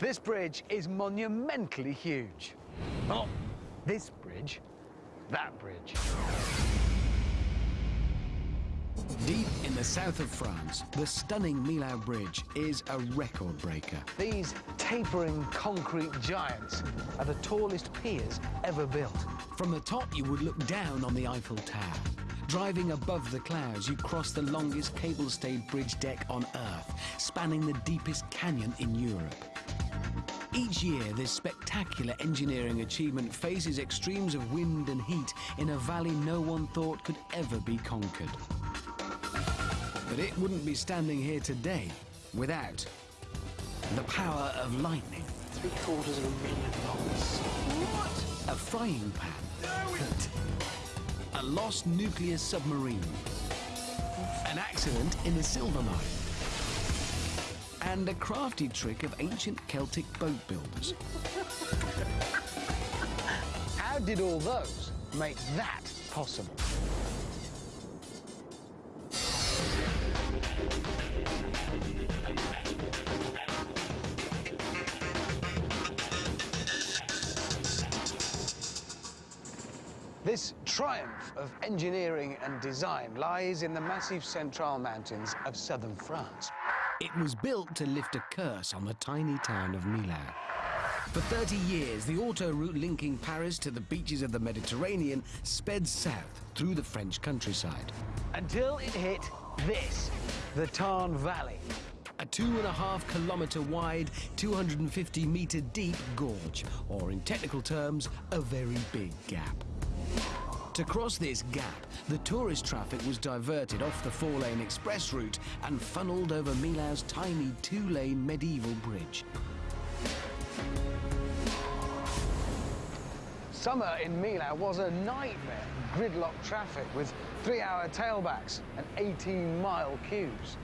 This bridge is monumentally huge. Not this bridge, that bridge. Deep in the south of France, the stunning Millau Bridge is a record breaker. These tapering concrete giants are the tallest piers ever built. From the top, you would look down on the Eiffel Tower. Driving above the clouds, you cross the longest cable-stayed bridge deck on Earth, spanning the deepest canyon in Europe. Each year, this spectacular engineering achievement faces extremes of wind and heat in a valley no one thought could ever be conquered. But it wouldn't be standing here today without the power of lightning. Three quarters of a million volts. What? A frying pan. a lost nuclear submarine. An accident in a silver mine. And a crafty trick of ancient Celtic boat builders. How did all those make that possible? This triumph of engineering and design lies in the Massif Central Mountains of southern France. It was built to lift a curse on the tiny town of Millau. For 30 years, the auto route linking Paris to the beaches of the Mediterranean sped south through the French countryside. Until it hit this, the Tarn Valley. A two and a half kilometre wide, 250 metre deep gorge, or in technical terms, a very big gap. To cross this gap, the tourist traffic was diverted off the four-lane express route and funneled over Millau's tiny two-lane medieval bridge. Summer in Milau was a nightmare. Gridlock traffic with three-hour tailbacks and 18-mile queues.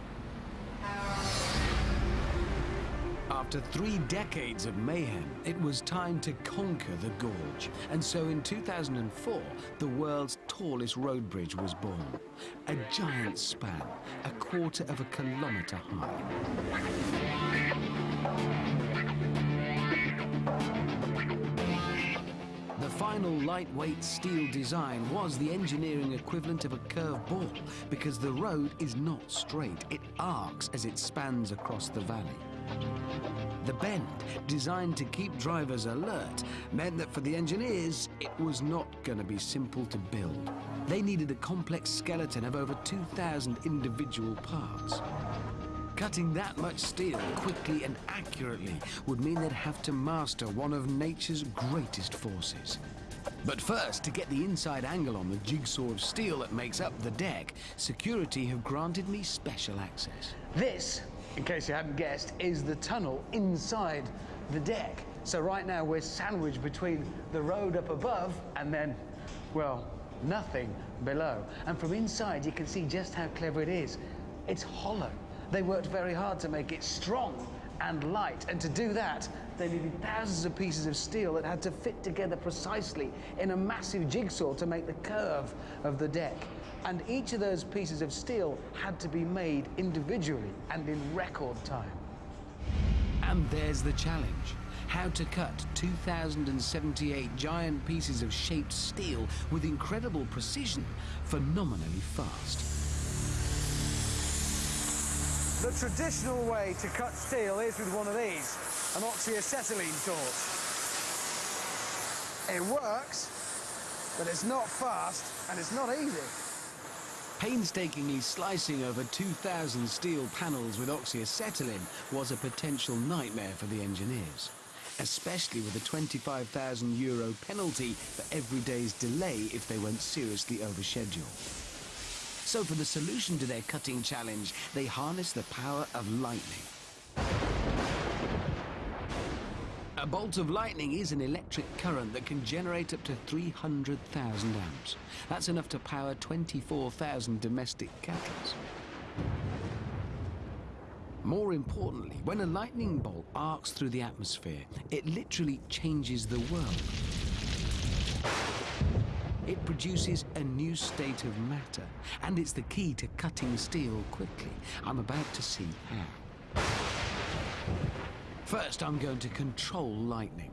After three decades of mayhem, it was time to conquer the gorge. And so in 2004, the world's tallest road bridge was born. A giant span, a quarter of a kilometre high. The final lightweight steel design was the engineering equivalent of a curved ball because the road is not straight. It arcs as it spans across the valley. The bend, designed to keep drivers alert, meant that for the engineers, it was not going to be simple to build. They needed a complex skeleton of over 2,000 individual parts. Cutting that much steel quickly and accurately would mean they'd have to master one of nature's greatest forces. But first, to get the inside angle on the jigsaw of steel that makes up the deck, security have granted me special access. This in case you hadn't guessed, is the tunnel inside the deck. So right now we're sandwiched between the road up above and then, well, nothing below. And from inside you can see just how clever it is. It's hollow. They worked very hard to make it strong and light. And to do that, they needed thousands of pieces of steel that had to fit together precisely in a massive jigsaw to make the curve of the deck. And each of those pieces of steel had to be made individually and in record time. And there's the challenge. How to cut 2,078 giant pieces of shaped steel with incredible precision, phenomenally fast. The traditional way to cut steel is with one of these, an oxyacetylene torch. It works, but it's not fast and it's not easy. Painstakingly slicing over 2,000 steel panels with oxyacetylene was a potential nightmare for the engineers, especially with a 25,000 euro penalty for every day's delay if they went seriously over schedule. So for the solution to their cutting challenge, they harnessed the power of lightning. A bolt of lightning is an electric current that can generate up to 300,000 amps. That's enough to power 24,000 domestic kettles. More importantly, when a lightning bolt arcs through the atmosphere, it literally changes the world. It produces a new state of matter, and it's the key to cutting steel quickly. I'm about to see how. First, I'm going to control lightning.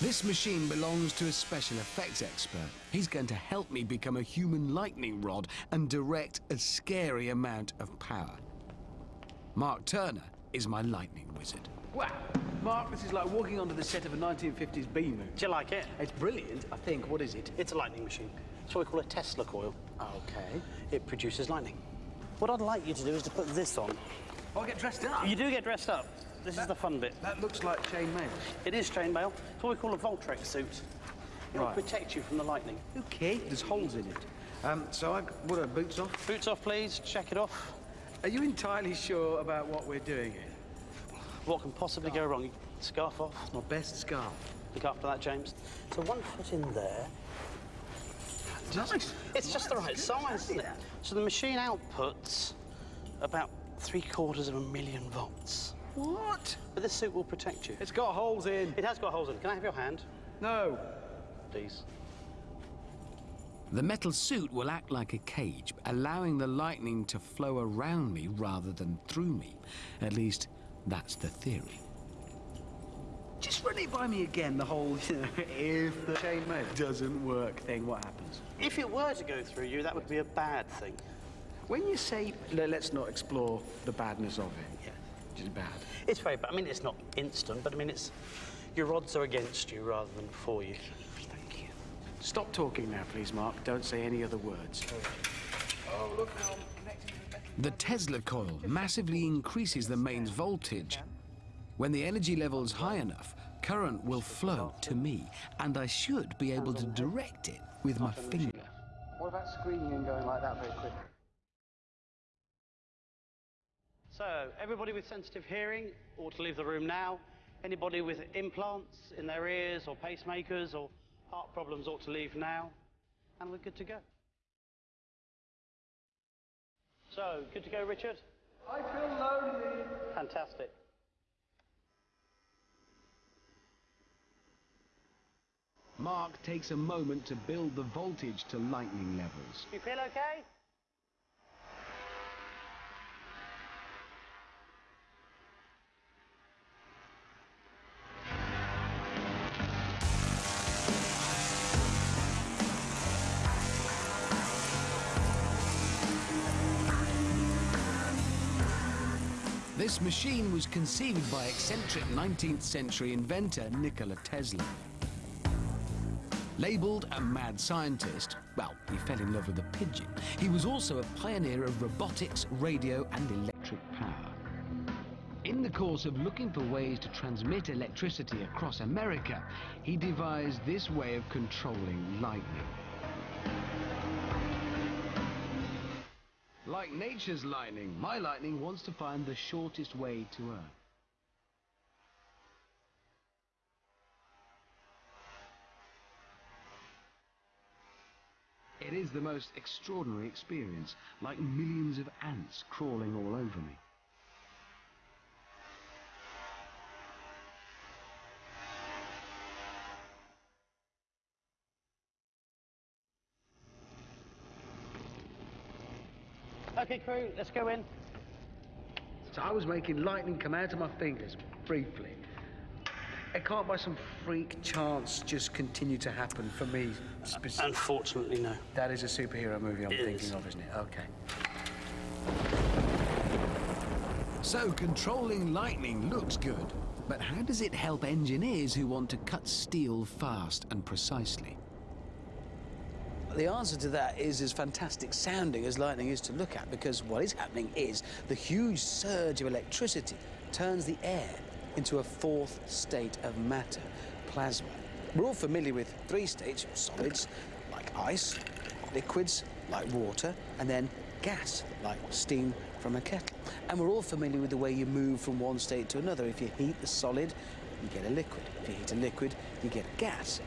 This machine belongs to a special effects expert. He's going to help me become a human lightning rod and direct a scary amount of power. Mark Turner is my lightning wizard. Wow, Mark, this is like walking onto the set of a 1950s B movie. Do you like it? It's brilliant, I think. What is it? It's a lightning machine. It's what we call a Tesla coil. Okay. It produces lightning. What I'd like you to do is to put this on. I'll get dressed up. You do get dressed up. This is the fun bit. That looks like chainmail. It is chainmail. It's what we call a Voltrex suit. It'll Right. protect you from the lightning. Okay. There's holes in it. Um, so I, what are boots off? Boots off, please. Check it off. Are you entirely sure about what we're doing here? What can possibly go wrong? Scarf off. My best scarf. Look after that, James. So one foot in there. Nice. It's just the right size, isn't it? So the machine outputs about three quarters of a million volts. What? But this suit will protect you. It's got holes in. It has got holes in it. Can I have your hand, No. please? The metal suit will act like a cage, allowing the lightning to flow around me rather than through me. At least, that's the theory. Just run it by me again, the whole, you know, if the chainmail doesn't work thing, what happens? If it were to go through you, that would be a bad thing. When you say, let's not explore the badness of it, yeah, which is bad. It's very bad. I mean, it's not instant, but I mean, it's your odds are against you rather than for you. Thank you. Stop talking now, please, Mark. Don't say any other words. Oh, look now, connecting the metal. The Tesla coil massively increases the mains voltage. When the energy level's high enough, current will flow to me, and I should be able to direct it with my finger. What about screaming and going like that very quickly? So, everybody with sensitive hearing ought to leave the room now. Anybody with implants in their ears or pacemakers or heart problems ought to leave now. And we're good to go. So, good to go, Richard? I feel lonely. Fantastic. Mark takes a moment to build the voltage to lightning levels. You feel okay? This machine was conceived by eccentric 19th century inventor Nikola Tesla. Labeled a mad scientist, well, he fell in love with a pigeon. He was also a pioneer of robotics, radio, and electric power. In the course of looking for ways to transmit electricity across America, he devised this way of controlling lightning. Like nature's lightning, my lightning wants to find the shortest way to Earth. It is the most extraordinary experience, like millions of ants crawling all over me. Okay, crew, let's go in. So I was making lightning come out of my fingers briefly. It can't by some freak chance just continue to happen for me specifically. Unfortunately, no. That is a superhero movie I'm It thinking is. of, isn't it? Okay. So controlling lightning looks good, but how does it help engineers who want to cut steel fast and precisely? The answer to that is as fantastic sounding as lightning is to look at because what is happening is the huge surge of electricity turns the air into a fourth state of matter, plasma. We're all familiar with three states, solids like ice, liquids like water, and then gas like steam from a kettle. And we're all familiar with the way you move from one state to another. If you heat the solid, you get a liquid. If you heat a liquid, you get gas.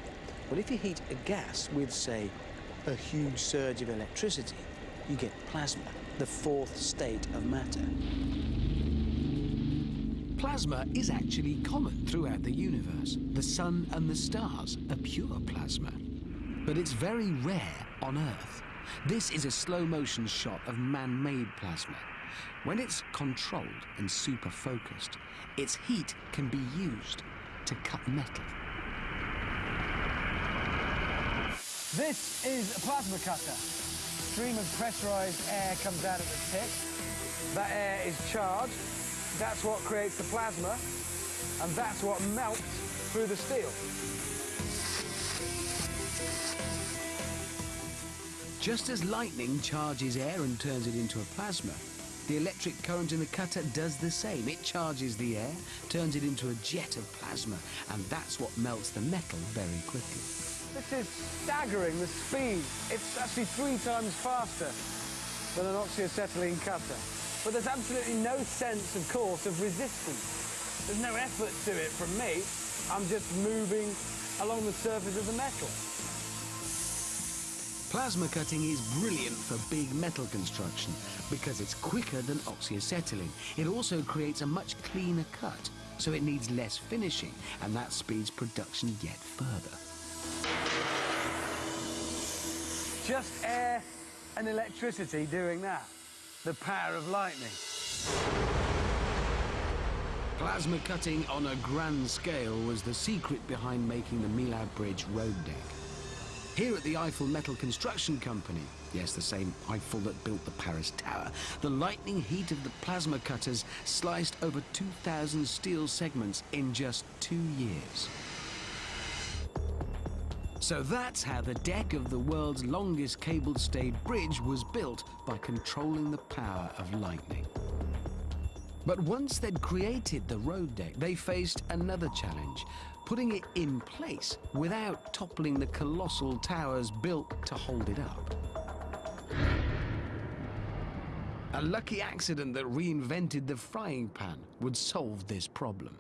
Well, if you heat a gas with, say, a huge surge of electricity, you get plasma, the fourth state of matter. Plasma is actually common throughout the universe. The sun and the stars are pure plasma. But it's very rare on Earth. This is a slow motion shot of man made plasma. When it's controlled and super focused, its heat can be used to cut metal. This is a plasma cutter. Stream of pressurized air comes out at the tip. That air is charged. That's what creates the plasma, and that's what melts through the steel. Just as lightning charges air and turns it into a plasma, the electric current in the cutter does the same. It charges the air, turns it into a jet of plasma, and that's what melts the metal very quickly. This is staggering, the speed. It's actually three times faster than an oxyacetylene cutter. But there's absolutely no sense, of course, of resistance. There's no effort to it from me. I'm just moving along the surface of the metal. Plasma cutting is brilliant for big metal construction because it's quicker than oxyacetylene. It also creates a much cleaner cut, so it needs less finishing, and that speeds production yet further. Just air and electricity doing that. The power of lightning. Plasma cutting on a grand scale was the secret behind making the Millau Bridge road deck. Here at the Eiffel Metal Construction Company, yes, the same Eiffel that built the Paris Tower, the lightning heat of the plasma cutters sliced over 2,000 steel segments in just two years. So that's how the deck of the world's longest cable-stayed bridge was built by controlling the power of lightning. But once they'd created the road deck, they faced another challenge, putting it in place without toppling the colossal towers built to hold it up. A lucky accident that reinvented the frying pan would solve this problem.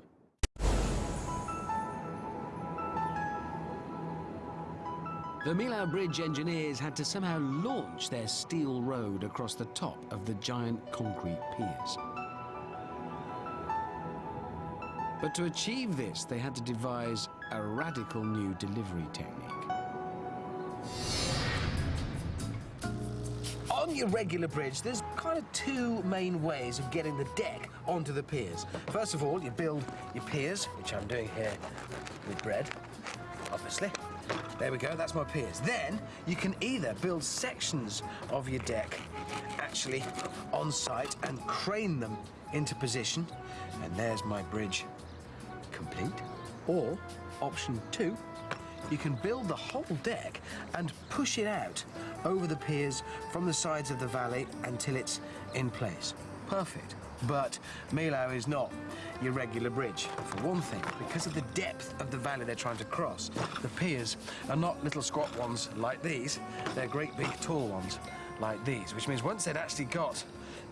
The Millau Bridge engineers had to somehow launch their steel road across the top of the giant concrete piers. But to achieve this, they had to devise a radical new delivery technique. On your regular bridge, there's kind of two main ways of getting the deck onto the piers. First of all, you build your piers, which I'm doing here with bread, obviously. There we go, that's my piers. Then you can either build sections of your deck actually on site and crane them into position, and there's my bridge complete. Or option two, you can build the whole deck and push it out over the piers from the sides of the valley until it's in place. Perfect. But Millau is not your regular bridge. For one thing, because of the depth of the valley they're trying to cross, the piers are not little squat ones like these. They're great big tall ones like these, which means once they'd actually got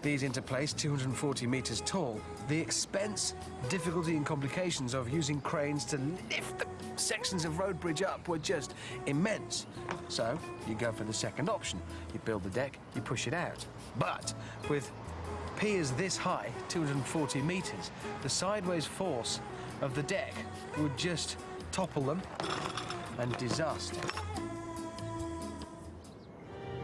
these into place, 240 meters tall, the expense, difficulty and complications of using cranes to lift the sections of road bridge up were just immense. So you go for the second option. You build the deck, you push it out. But with piers this high, 240 meters, the sideways force of the deck would just topple them and disaster.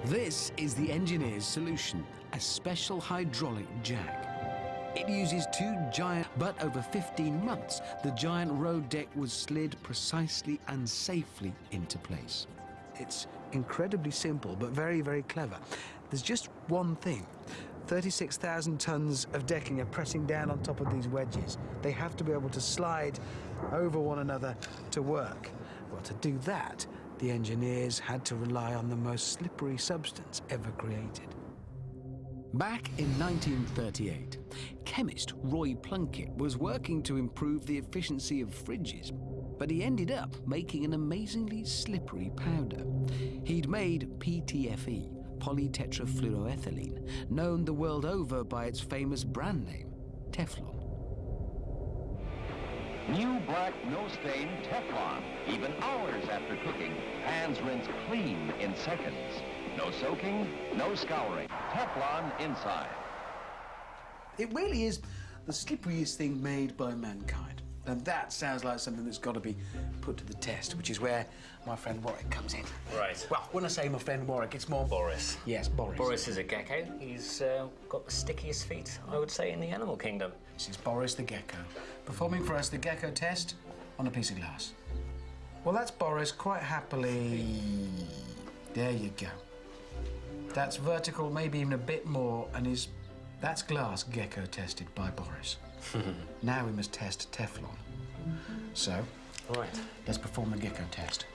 This is the engineer's solution, a special hydraulic jack. It uses two giant, but over 15 months, the giant road deck was slid precisely and safely into place. It's incredibly simple, but very, very clever. There's just one thing. 36,000 tons of decking are pressing down on top of these wedges. They have to be able to slide over one another to work. Well, to do that, the engineers had to rely on the most slippery substance ever created. Back in 1938, chemist Roy Plunkett was working to improve the efficiency of fridges, but he ended up making an amazingly slippery powder. He'd made PTFE, polytetrafluoroethylene, known the world over by its famous brand name, Teflon. New black, no stain Teflon. Even hours after cooking, pans rinse clean in seconds. No soaking, no scouring. Teflon inside. It really is the slipperiest thing made by mankind. Now that sounds like something that's got to be put to the test, which is where my friend Warwick comes in. Right. Well, when I say my friend Warwick, it's more Boris. Yes, Boris. Boris is a gecko. He's uh, got the stickiest feet, I would say, in the animal kingdom. This is Boris the gecko, performing for us the gecko test on a piece of glass. Well, that's Boris quite happily. There you go. That's vertical, maybe even a bit more, and is that's glass gecko tested by Boris. now we must test Teflon. So, Right. let's perform the gecko test.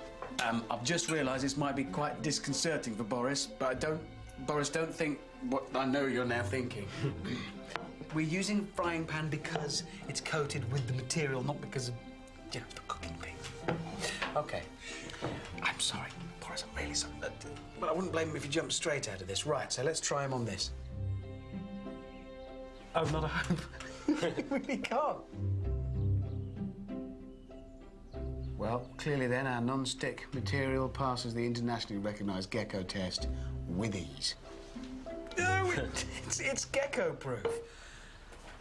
Um, I've just realised this might be quite disconcerting for Boris, but I don't, Boris, don't think what I know you're now thinking. We're using frying pan because it's coated with the material, not because of, you know, the cooking thing. Okay. I'm sorry, Boris, I'm really sorry. Uh, But I wouldn't blame him if he jumped straight out of this. Right, so let's try him on this. Oh, not a hope. we really can't. Well, clearly then our non-stick material passes the internationally recognised gecko test with ease. No, it- it's, it's gecko-proof.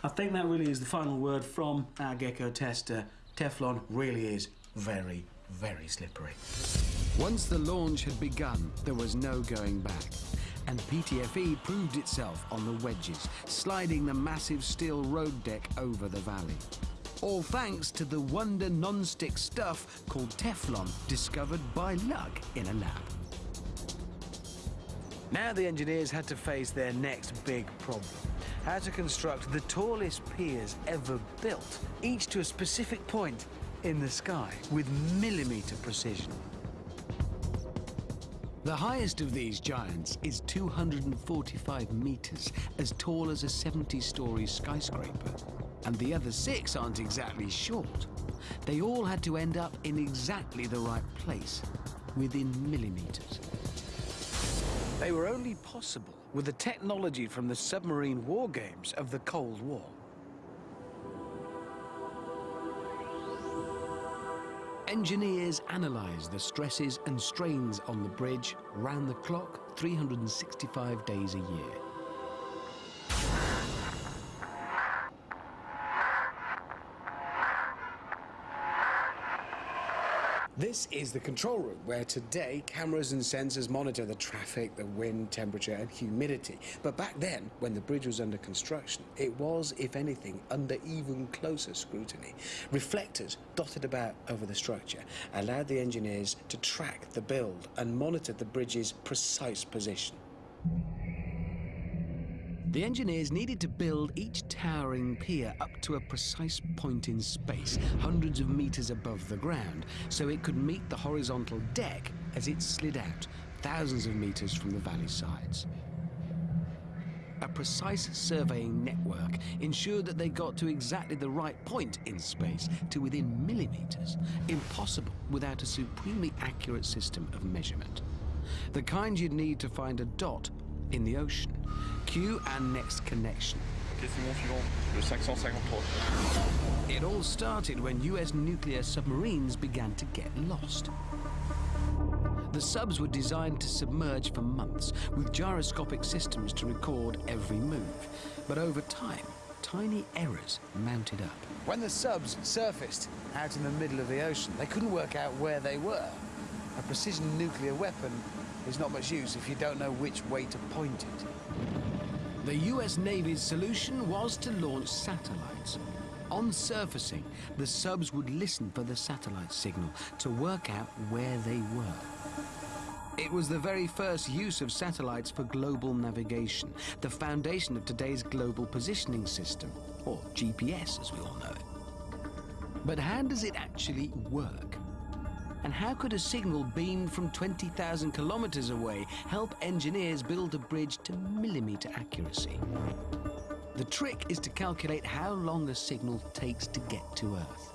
I think that really is the final word from our gecko tester. Teflon really is very, very slippery. Once the launch had begun, there was no going back. And PTFE proved itself on the wedges, sliding the massive steel road deck over the valley. All thanks to the wonder non-stick stuff called Teflon, discovered by luck in a lab. Now the engineers had to face their next big problem. How to construct the tallest piers ever built, each to a specific point in the sky with millimetre precision. The highest of these giants is 245 meters, as tall as a 70-story skyscraper. And the other six aren't exactly short. They all had to end up in exactly the right place, within millimeters. They were only possible with the technology from the submarine war games of the Cold War. Engineers analyse the stresses and strains on the bridge round the clock 365 days a year. This is the control room where today cameras and sensors monitor the traffic, the wind, temperature, and humidity. But back then, when the bridge was under construction, it was, if anything, under even closer scrutiny. Reflectors dotted about over the structure allowed the engineers to track the build and monitor the bridge's precise position. The engineers needed to build each towering pier up to a precise point in space, hundreds of meters above the ground, so it could meet the horizontal deck as it slid out, thousands of meters from the valley sides. A precise surveying network ensured that they got to exactly the right point in space, to within millimeters, impossible without a supremely accurate system of measurement. The kind you'd need to find a dot in the ocean. Cue and next connection. Question suivant, le 553. It all started when US nuclear submarines began to get lost. The subs were designed to submerge for months with gyroscopic systems to record every move. But over time, tiny errors mounted up. When the subs surfaced out in the middle of the ocean, they couldn't work out where they were. A precision nuclear weapon is not much use if you don't know which way to point it. The US Navy's solution was to launch satellites. On surfacing, the subs would listen for the satellite signal to work out where they were. It was the very first use of satellites for global navigation, the foundation of today's global positioning system, or GPS as we all know it. But how does it actually work? And how could a signal beamed from 20,000 kilometers away help engineers build a bridge to millimeter accuracy? The trick is to calculate how long a signal takes to get to Earth.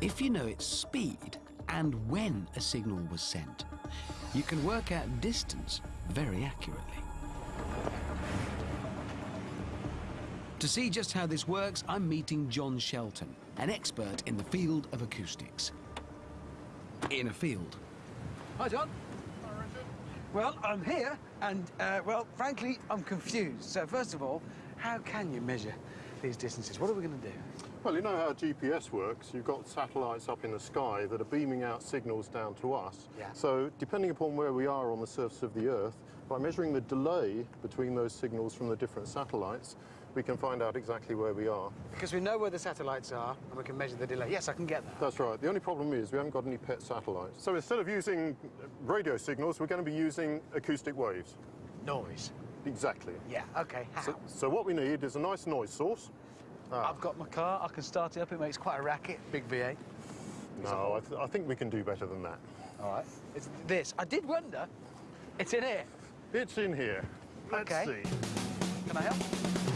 If you know its speed and when a signal was sent, you can work out distance very accurately. To see just how this works, I'm meeting John Shelton, an expert in the field of acoustics. In a field. Hi, John. Hi, Richard. Well, I'm here, and, uh, well, frankly, I'm confused. So, first of all, how can you measure these distances. What are we going to do? Well, you know how GPS works. You've got satellites up in the sky that are beaming out signals down to us. Yeah. So depending upon where we are on the surface of the Earth, by measuring the delay between those signals from the different satellites, we can find out exactly where we are. Because we know where the satellites are and we can measure the delay. Yes, I can get that. That's right. The only problem is we haven't got any pet satellites. So instead of using radio signals, we're going to be using acoustic waves. Noise. Exactly. Yeah, okay. How? So, so what we need is a nice noise source. Ah. I've got my car, I can start it up, it makes quite a racket, big V8. No, I, th I think we can do better than that. All right. It's this. I did wonder. It's in here. It's in here. Let's Okay. see. Can I help?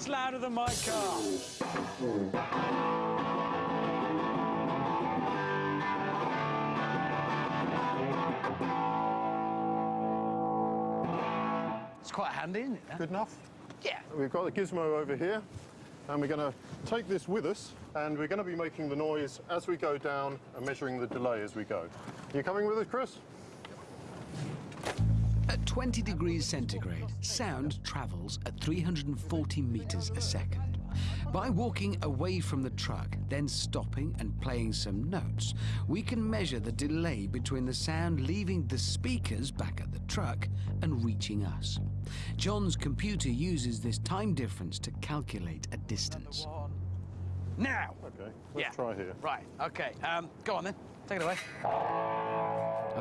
That's louder than my car. Uh. It's quite handy, isn't it? huh? Good enough? Yeah. We've got the gizmo over here, and we're going to take this with us, and we're going to be making the noise as we go down and measuring the delay as we go. You coming with us, Chris? At 20 degrees centigrade, sound travels at 340 meters a second. By walking away from the truck, then stopping and playing some notes, we can measure the delay between the sound leaving the speakers back at the truck and reaching us. John's computer uses this time difference to calculate a distance. Now. Okay, let's Yeah. try here. Right. Okay. Um, go on then. Take it away.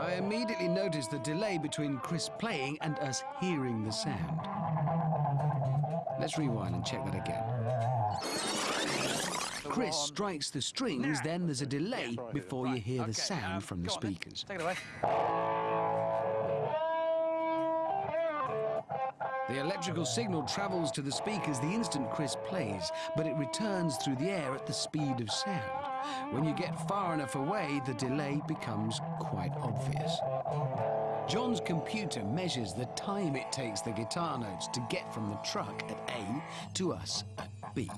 I immediately noticed the delay between Chris playing and us hearing the sound. Let's rewind and check that again. Chris strikes the strings, then there's a delay before you hear the sound um, from the go on then. speakers. Take it away. The electrical signal travels to the speakers the instant Chris plays, but it returns through the air at the speed of sound. When you get far enough away, the delay becomes quite obvious. John's computer measures the time it takes the guitar notes to get from the truck at A to us at B.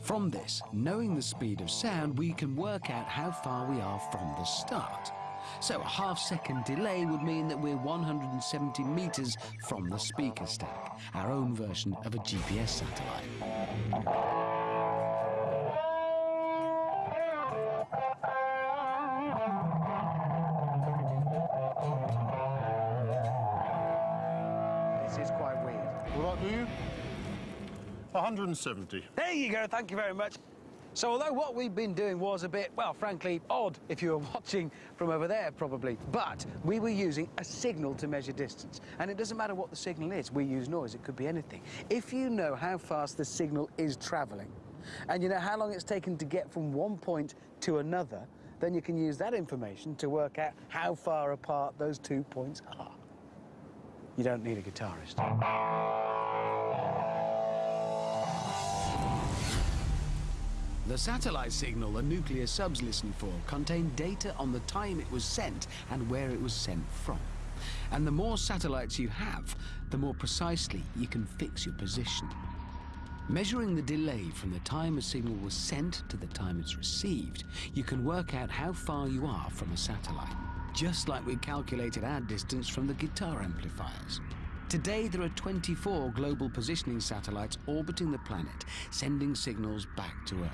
From this, knowing the speed of sound, we can work out how far we are from the start. So a half second delay would mean that we're 170 meters from the speaker stack, our own version of a GPS satellite. 170. There you go. Thank you very much. So although what we've been doing was a bit, well, frankly, odd if you were watching from over there, probably, but we were using a signal to measure distance. And it doesn't matter what the signal is. We use noise. It could be anything. If you know how fast the signal is traveling, and you know how long it's taken to get from one point to another, then you can use that information to work out how far apart those two points are. You don't need a guitarist. The satellite signal the nuclear subs listen for contained data on the time it was sent and where it was sent from. And the more satellites you have, the more precisely you can fix your position. Measuring the delay from the time a signal was sent to the time it's received, you can work out how far you are from a satellite, just like we calculated our distance from the guitar amplifiers. Today, there are 24 global positioning satellites orbiting the planet, sending signals back to Earth.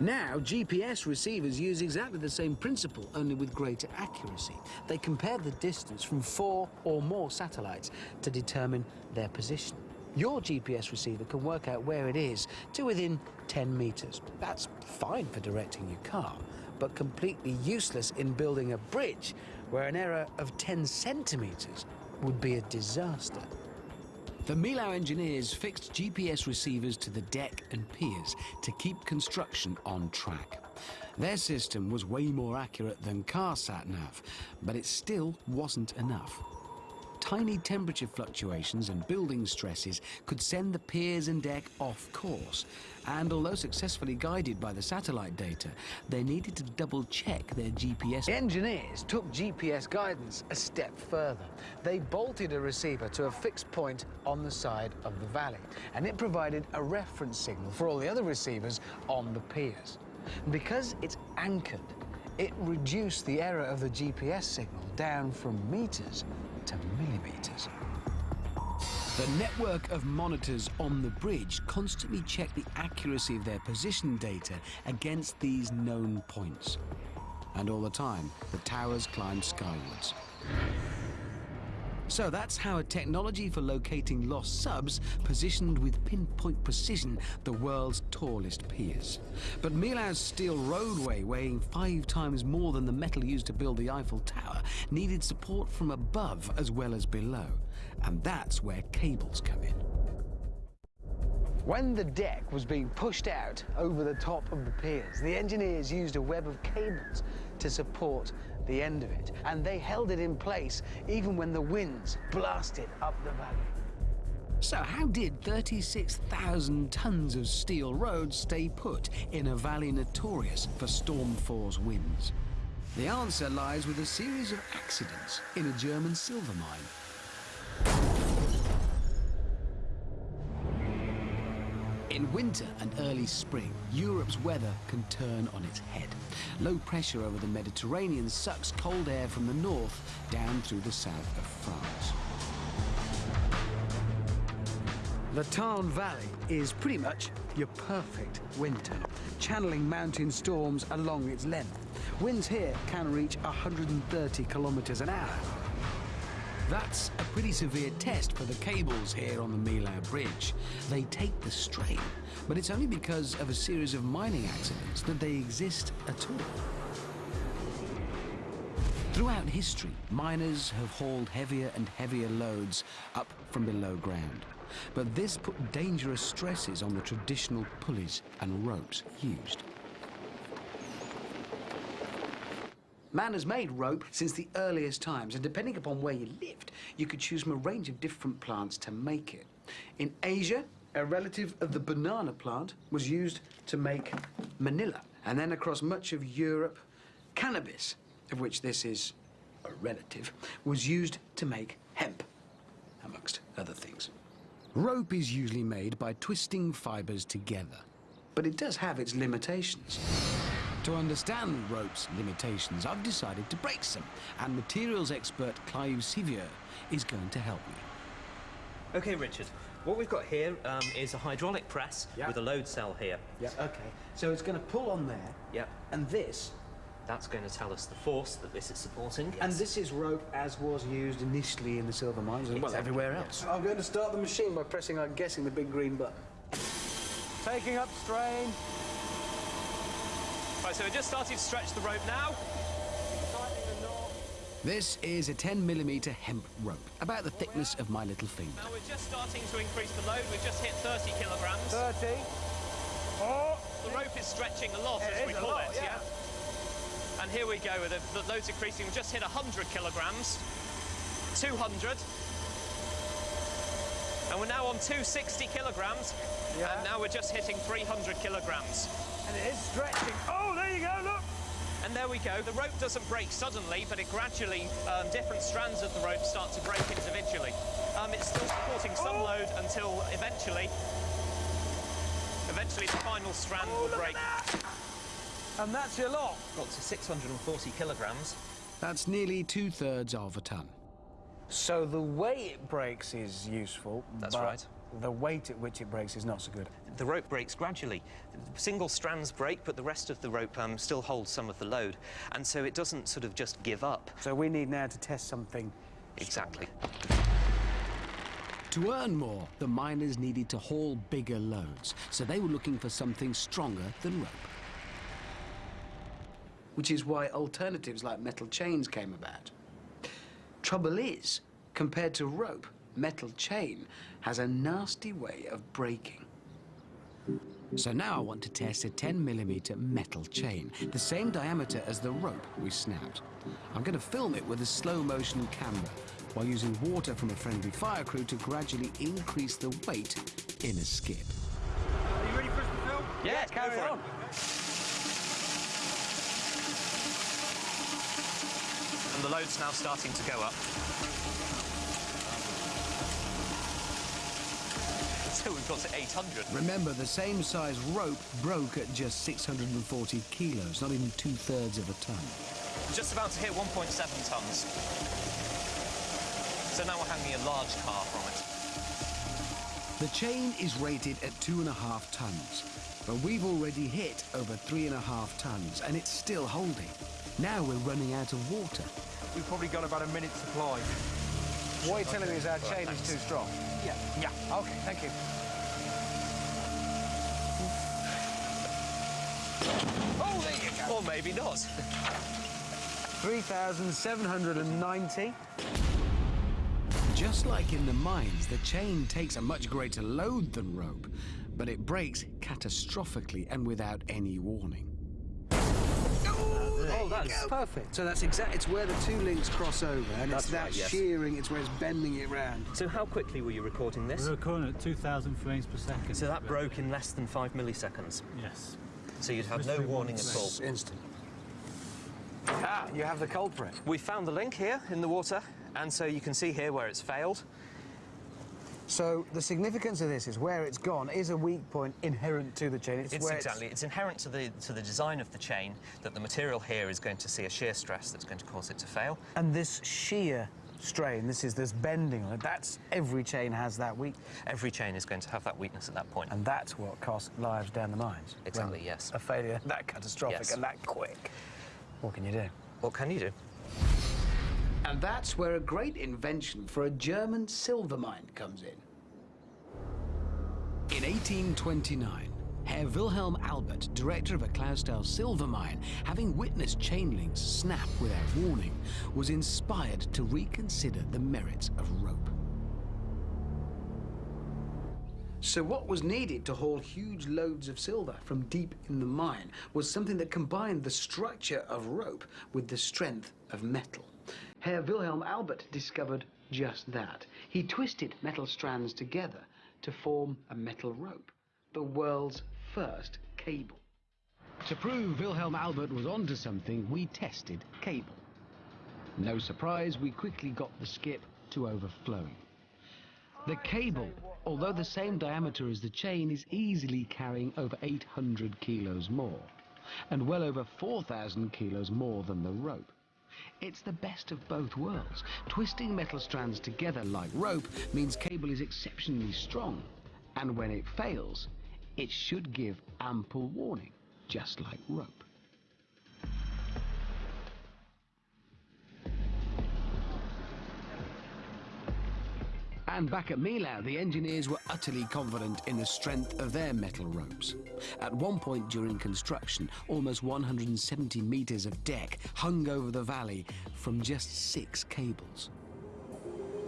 Now, GPS receivers use exactly the same principle, only with greater accuracy. They compare the distance from four or more satellites to determine their position. Your GPS receiver can work out where it is to within 10 meters. That's fine for directing your car, but completely useless in building a bridge where an error of 10 centimeters would be a disaster. The Millau engineers fixed GPS receivers to the deck and piers to keep construction on track. Their system was way more accurate than car sat-nav, but it still wasn't enough. Tiny temperature fluctuations and building stresses could send the piers and deck off course. And although successfully guided by the satellite data, they needed to double check their GPS. The engineers took GPS guidance a step further. They bolted a receiver to a fixed point on the side of the valley, and it provided a reference signal for all the other receivers on the piers. Because it's anchored, it reduced the error of the GPS signal down from meters to millimeters. The network of monitors on the bridge constantly check the accuracy of their position data against these known points. And all the time, the towers climb skywards. So that's how a technology for locating lost subs positioned with pinpoint precision the world's tallest piers. But Millau's steel roadway, weighing five times more than the metal used to build the Eiffel Tower, needed support from above as well as below. And that's where cables come in. When the deck was being pushed out over the top of the piers, the engineers used a web of cables to support the end of it, and they held it in place even when the winds blasted up the valley. So how did 36,000 tons of steel road stay put in a valley notorious for storm force winds? The answer lies with a series of accidents in a German silver mine. In winter and early spring, Europe's weather can turn on its head. Low pressure over the Mediterranean sucks cold air from the north down through the south of France. The Tarn Valley is pretty much your perfect winter, channeling mountain storms along its length. Winds here can reach 130 kilometers an hour. That's a pretty severe test for the cables here on the Millau Bridge. They take the strain, but it's only because of a series of mining accidents that they exist at all. Throughout history, miners have hauled heavier and heavier loads up from below ground. But this put dangerous stresses on the traditional pulleys and ropes used. Man has made rope since the earliest times, and depending upon where you lived, you could choose from a range of different plants to make it. In Asia, a relative of the banana plant was used to make manila, and then across much of Europe, cannabis, of which this is a relative, was used to make hemp, amongst other things. Rope is usually made by twisting fibers together. But it does have its limitations. To understand rope's limitations, I've decided to break some, and materials expert Clive Siviour is going to help me. Okay, Richard. What we've got here um, is a hydraulic press Yeah. with a load cell here. Yeah, okay. So it's going to pull on there, Yep. and this, That's going to tell us the force that this is supporting. and this is rope as was used initially in the silver mines and well, everywhere else. I'm going to start the machine by pressing, I'm guessing, the big green button. Taking up strain. Right, so we're just starting to stretch the rope now. This is a 10 millimeter hemp rope, about the thickness of my little finger. Now we're just starting to increase the load. We've just hit 30 kilograms. 30. Oh, The rope is stretching a lot, It as we is a call lot, it, yeah. And here we go, with the, the load's increasing. We've just hit 100 kilograms, 200. And we're now on 260 kilograms. Yeah. And now we're just hitting 300 kilograms. And it is stretching. Oh, there you go, look. And there we go. The rope doesn't break suddenly, but it gradually, um, different strands of the rope start to break individually. Um, it's still supporting some Oh. load until eventually, eventually the final strand Oh, will look break. at that. And that's your lot. Got to 640 kilograms. That's nearly two thirds of a ton. So the way it breaks is useful. That's but right. The weight at which it breaks is not so good. The rope breaks gradually. Single strands break, but the rest of the rope um, still holds some of the load. And so it doesn't sort of just give up. So we need now to test something. Exactly. To earn more, the miners needed to haul bigger loads, so they were looking for something stronger than rope. which is why alternatives like metal chains came about. Trouble is, compared to rope, metal chain has a nasty way of breaking. So now I want to test a 10 millimeter metal chain, the same diameter as the rope we snapped. I'm going to film it with a slow motion camera while using water from a friendly fire crew to gradually increase the weight in a skip. Are you ready for us to film? Yeah, go carry for on. And the load's now starting to go up. So we've got to 800. Remember, the same size rope broke at just 640 kilos, not even two-thirds of a ton. Just about to hit 1.7 tons. So now we're hanging a large car from it. The chain is rated at two and a half tons, but we've already hit over three and a half tons, and it's still holding. Now we're running out of water. We've probably got about a minute's supply. What you're telling me is our chain is too strong? Yeah. Yeah. Okay, thank you. Oh, there you go. Or maybe not. 3,790. Just like in the mines, the chain takes a much greater load than rope, but it breaks catastrophically and without any warning. Oh, that's perfect. So that's exactly, it's where the two links cross over, and That's it's that right, yes. shearing, it's where it's bending it round. So how quickly were you recording this? We're recording at 2,000 frames per second. So that broke in less than five milliseconds? Yes. So you'd have no warning at all? Instant. Ah, you have the culprit. We found the link here in the water, and so you can see here where it's failed. So the significance of this is where it's gone is a weak point inherent to the chain. It's, It's where exactly. It's inherent to the to the design of the chain that the material here is going to see a shear stress that's going to cause it to fail. And this shear strain, this is this bending on it, that's every chain has that weak. Every chain is going to have that weakness at that point. And that's what cost lives down the mines. Exactly, When yes. A failure that catastrophic Yes. and that quick. What can you do? What can you do? And that's where a great invention for a German silver mine comes in. In 1829, Herr Wilhelm Albert, director of a Clausthal silver mine, having witnessed chain links snap without warning, was inspired to reconsider the merits of rope. So what was needed to haul huge loads of silver from deep in the mine was something that combined the structure of rope with the strength of metal. Herr Wilhelm Albert discovered just that. He twisted metal strands together to form a metal rope, the world's first cable. To prove Wilhelm Albert was onto something, we tested cable. No surprise, we quickly got the skip to overflowing. The cable, although the same diameter as the chain, is easily carrying over 800 kilos more, and well over 4,000 kilos more than the rope. It's the best of both worlds. Twisting metal strands together like rope means cable is exceptionally strong, and when it fails, it should give ample warning, just like rope. And back at Millau, the engineers were utterly confident in the strength of their metal ropes. At one point during construction, almost 170 meters of deck hung over the valley from just six cables.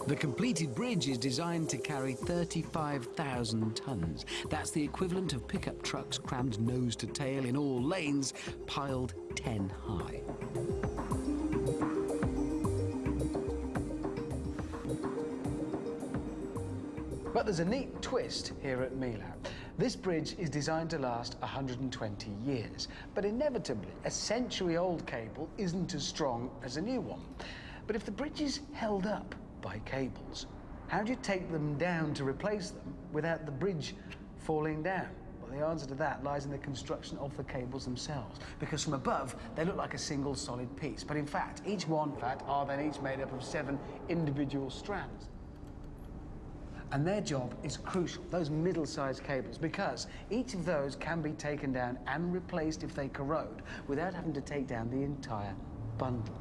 The completed bridge is designed to carry 35,000 tons. That's the equivalent of pickup trucks crammed nose to tail in all lanes, piled 10 high. But there's a neat twist here at Millau. This bridge is designed to last 120 years, but inevitably, a century-old cable isn't as strong as a new one. But if the bridge is held up by cables, how do you take them down to replace them without the bridge falling down? Well, the answer to that lies in the construction of the cables themselves, because from above, they look like a single solid piece. But in fact, each one, in fact, are then each made up of seven individual strands. And their job is crucial, those middle-sized cables, because each of those can be taken down and replaced if they corrode without having to take down the entire bundle.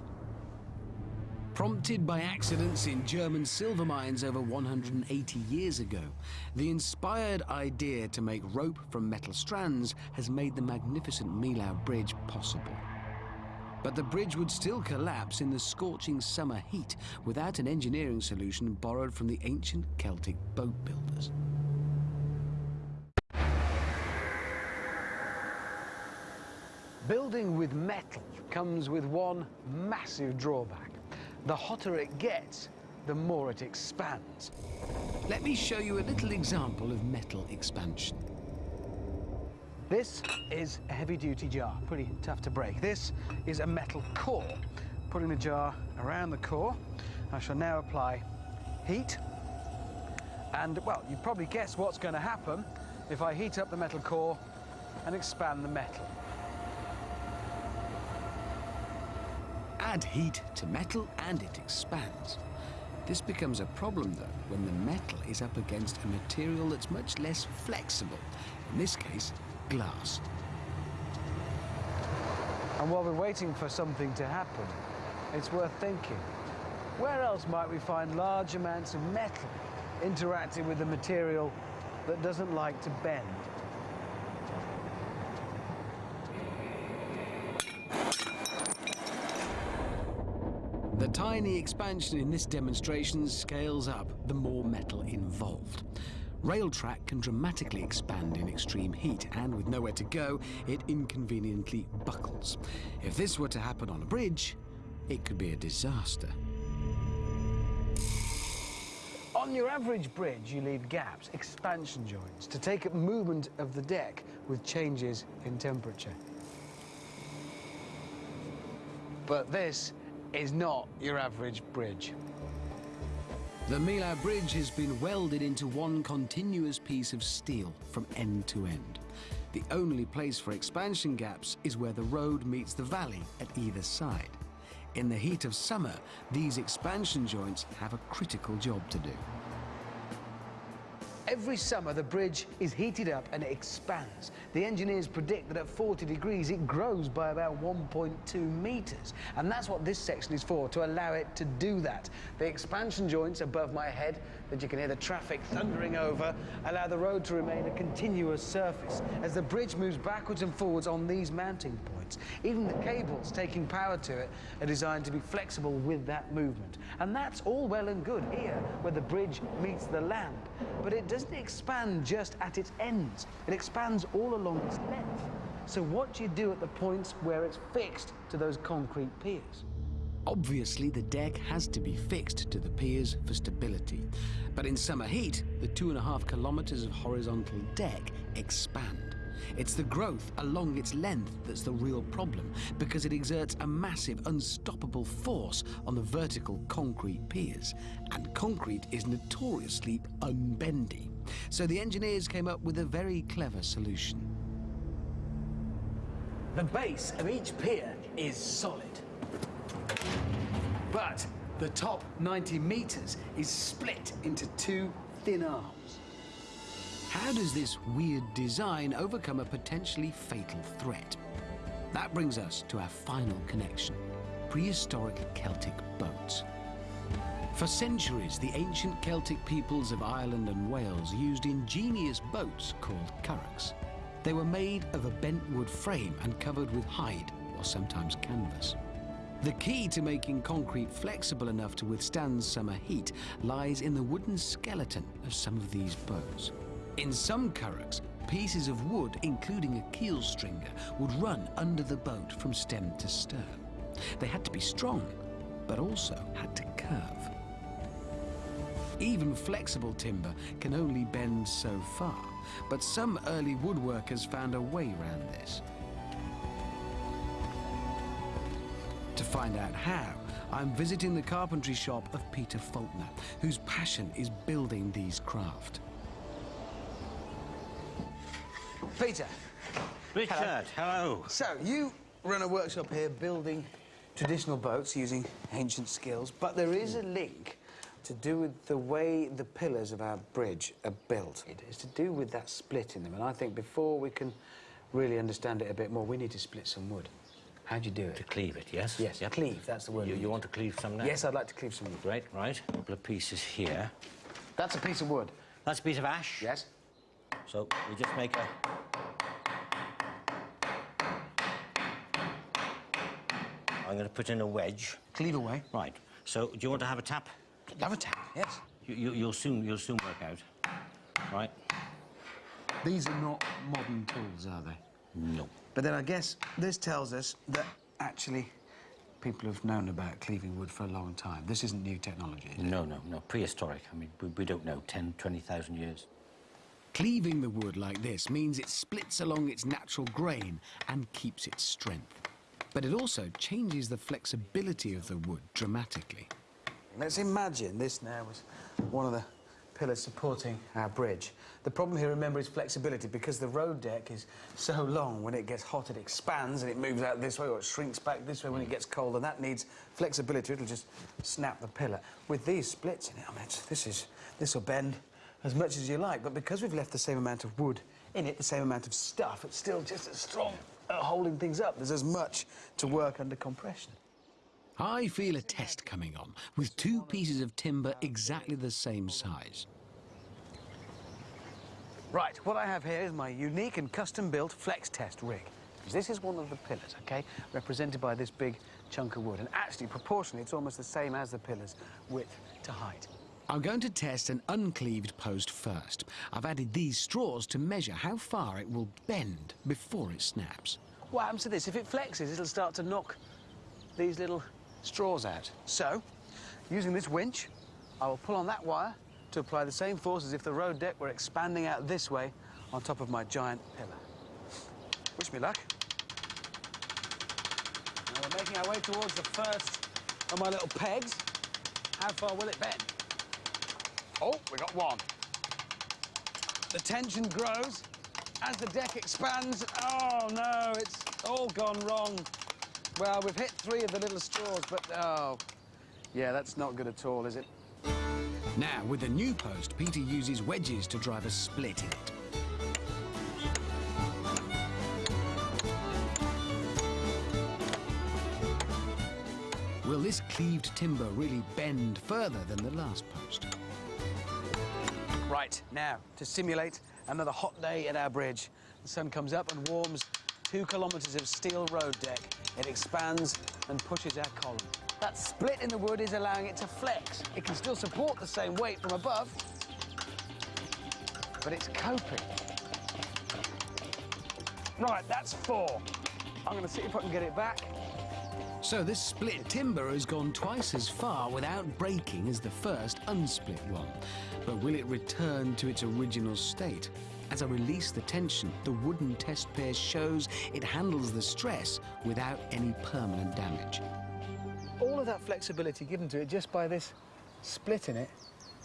Prompted by accidents in German silver mines over 180 years ago, the inspired idea to make rope from metal strands has made the magnificent Millau Bridge possible. But the bridge would still collapse in the scorching summer heat without an engineering solution borrowed from the ancient Celtic boat builders. Building with metal comes with one massive drawback. The hotter it gets, the more it expands. Let me show you a little example of metal expansion. This is a heavy-duty jar, pretty tough to break. This is a metal core. Putting the jar around the core, I shall now apply heat And, well, you probably guess what's going to happen if I heat up the metal core and expand the metal. Add heat to metal and it expands. This becomes a problem, though, when the metal is up against a material that's much less flexible, in this case, glass. And while we're waiting for something to happen, it's worth thinking. Where else might we find large amounts of metal interacting with a material that doesn't like to bend? The tiny expansion in this demonstration scales up the more metal involved. Rail track can dramatically expand in extreme heat, and with nowhere to go, it inconveniently buckles. If this were to happen on a bridge, it could be a disaster. On your average bridge, you leave gaps, expansion joints, to take up movement of the deck with changes in temperature. But this is not your average bridge. The Millau Bridge has been welded into one continuous piece of steel from end to end. The only place for expansion gaps is where the road meets the valley at either side. In the heat of summer, these expansion joints have a critical job to do. Every summer, the bridge is heated up and it expands. The engineers predict that at 40 degrees, it grows by about 1.2 meters. And that's what this section is for, to allow it to do that. The expansion joints above my head, that you can hear the traffic thundering over, allow the road to remain a continuous surface as the bridge moves backwards and forwards on these mounting points. Even the cables taking power to it are designed to be flexible with that movement. And that's all well and good here, where the bridge meets the land. But it doesn't expand just at its ends. It expands all along its length. So what do you do at the points where it's fixed to those concrete piers? Obviously, the deck has to be fixed to the piers for stability. But in summer heat, the two and a half kilometers of horizontal deck expand. It's the growth along its length that's the real problem, because it exerts a massive, unstoppable force on the vertical concrete piers. And concrete is notoriously unbendy. So the engineers came up with a very clever solution. The base of each pier is solid. But the top 90 meters is split into two thin arms. How does this weird design overcome a potentially fatal threat? That brings us to our final connection prehistoric Celtic boats. For centuries, the ancient Celtic peoples of Ireland and Wales used ingenious boats called curraghs. They were made of a bent wood frame and covered with hide or sometimes canvas. The key to making concrete flexible enough to withstand summer heat lies in the wooden skeleton of some of these boats. In some curraghs, pieces of wood, including a keel stringer, would run under the boat from stem to stern. They had to be strong, but also had to curve. Even flexible timber can only bend so far, but some early woodworkers found a way around this. To find out how, I'm visiting the carpentry shop of Peter Faulkner, whose passion is building these craft. Peter. Richard, hello. So, you run a workshop here building traditional boats using ancient skills, but there is a link to do with the way the pillars of our bridge are built. It is to do with that split in them, and I think before we can really understand it a bit more, we need to split some wood. How do you do it? To cleave it, yes? Yes, Yep. cleave, that's the word. You, you want to cleave some now? Yes, I'd like to cleave some wood. Great, right. A couple of pieces here. That's a piece of wood. That's a piece of ash? Yes. So we just make a... I'm going to put in a wedge. Cleave away. Right. So do you want to have a tap? Have a tap, yes. You, you, you'll soon you'll soon work out. Right. These are not modern tools, are they? No. But then I guess this tells us that actually people have known about cleaving wood for a long time. This isn't new technology. is it? No, no, no. Prehistoric. I mean, we, we don't know. 10, 20,000 years. Cleaving the wood like this means it splits along its natural grain and keeps its strength. But it also changes the flexibility of the wood dramatically. Let's imagine this now was one of the pillars supporting our bridge. The problem here, remember, is flexibility because the road deck is so long. When it gets hot, it expands and it moves out this way or it shrinks back this way when it gets cold, and that needs flexibility. It'll just snap the pillar. With these splits in it, I mean, this is this will bend as much as you like, but because we've left the same amount of wood in it, the same amount of stuff, it's still just as strong at holding things up. There's as much to work under compression. I feel a test coming on, with two pieces of timber exactly the same size. Right, what I have here is my unique and custom-built flex test rig. This is one of the pillars, okay, represented by this big chunk of wood. And actually, proportionally, it's almost the same as the pillars, width to height. I'm going to test an uncleaved post first. I've added these straws to measure how far it will bend before it snaps. What happens to this? If it flexes, it'll start to knock these little straws out. So, using this winch, I will pull on that wire to apply the same force as if the road deck were expanding out this way on top of my giant pillar. Wish me luck. Now we're making our way towards the first of my little pegs. How far will it bend? Oh, we got one. The tension grows as the deck expands. Oh, no, it's all gone wrong. Well, we've hit three of the little straws, but oh, yeah, that's not good at all, is it? Now, with the new post, Peter uses wedges to drive a split in it. Will this cleaved timber really bend further than the last post? Right, now, to simulate another hot day at our bridge, the sun comes up and warms two kilometres of steel road deck. It expands and pushes our column. That split in the wood is allowing it to flex. It can still support the same weight from above, but it's coping. Right, that's four. I'm going to see if I can get it back. So this split timber has gone twice as far without breaking as the first unsplit one. But will it return to its original state? As I release the tension, the wooden test pair shows it handles the stress without any permanent damage. All of that flexibility given to it just by this split in it,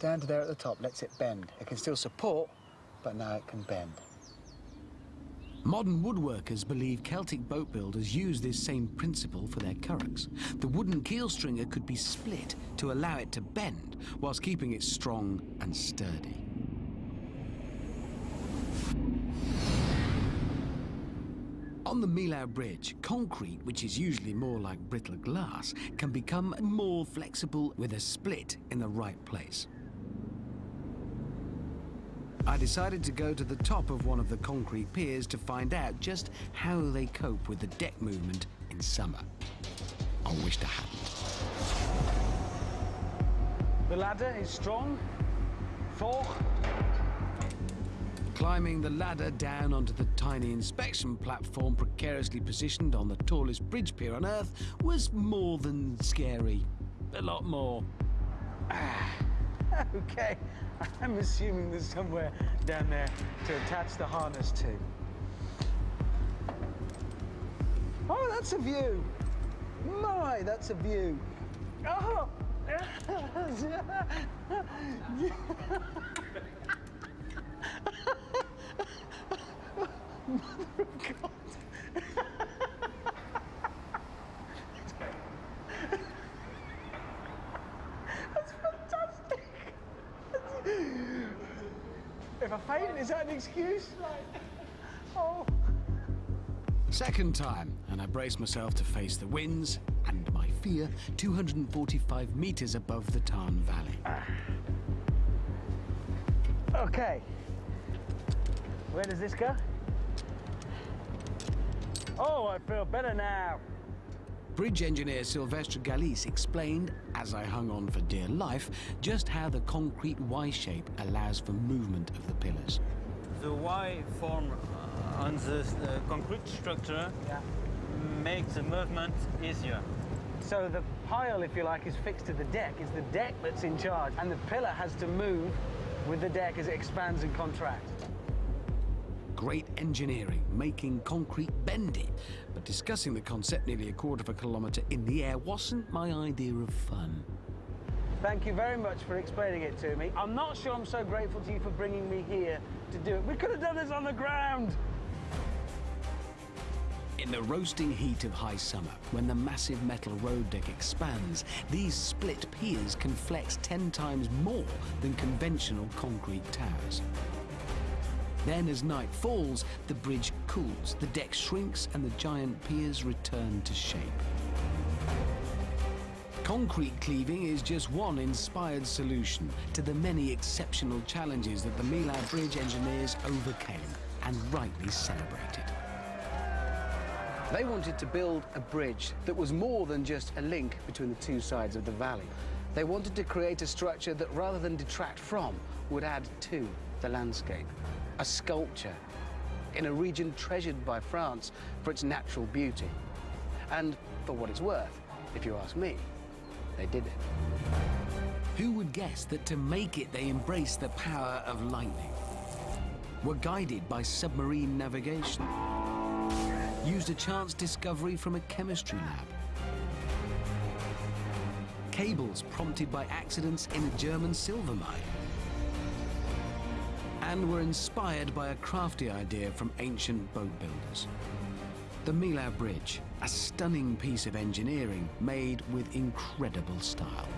down to there at the top, lets it bend. It can still support, but now it can bend. Modern woodworkers believe Celtic boat builders use this same principle for their curraghs. The wooden keel stringer could be split to allow it to bend, whilst keeping it strong and sturdy. On the Millau Bridge, concrete, which is usually more like brittle glass, can become more flexible with a split in the right place. I decided to go to the top of one of the concrete piers to find out just how they cope with the deck movement in summer. I wished I hadn't. The ladder is strong. Four. Climbing the ladder down onto the tiny inspection platform precariously positioned on the tallest bridge pier on Earth was more than scary. A lot more. Ah. okay, I'm assuming there's somewhere down there to attach the harness to. Oh, that's a view. My, that's a view. Oh! Mother of God. That's fantastic. Is that an excuse? Oh. Second time, and I brace myself to face the winds and my fear 245 meters above the Tarn Valley. Okay. Where does this go? Oh, I feel better now. Bridge engineer Sylvester Galis explained, as I hung on for dear life, just how the concrete Y shape allows for movement of the pillars. The Y form uh, on the uh, concrete structure makes the movement easier. So the pile, if you like, is fixed to the deck. It's the deck that's in charge, and the pillar has to move with the deck as it expands and contracts. Great engineering, making concrete bendy. But discussing the concept nearly a quarter of a kilometre in the air wasn't my idea of fun. Thank you very much for explaining it to me. I'm not sure I'm so grateful to you for bringing me here to do it. We could have done this on the ground. In the roasting heat of high summer, when the massive metal road deck expands, these split piers can flex 10 times more than conventional concrete towers. Then, as night falls, the bridge cools, the deck shrinks, and the giant piers return to shape. Concrete cleaving is just one inspired solution to the many exceptional challenges that the Millau Bridge engineers overcame and rightly celebrated. They wanted to build a bridge that was more than just a link between the two sides of the valley. They wanted to create a structure that, rather than detract from, would add to the landscape. A sculpture in a region treasured by France for its natural beauty. And for what it's worth, if you ask me, they did it. Who would guess that to make it they embraced the power of lightning? Were guided by submarine navigation? Used a chance discovery from a chemistry lab? Cables prompted by accidents in a German silver mine? And were inspired by a crafty idea from ancient boat builders. The Millau Bridge, a stunning piece of engineering made with incredible style.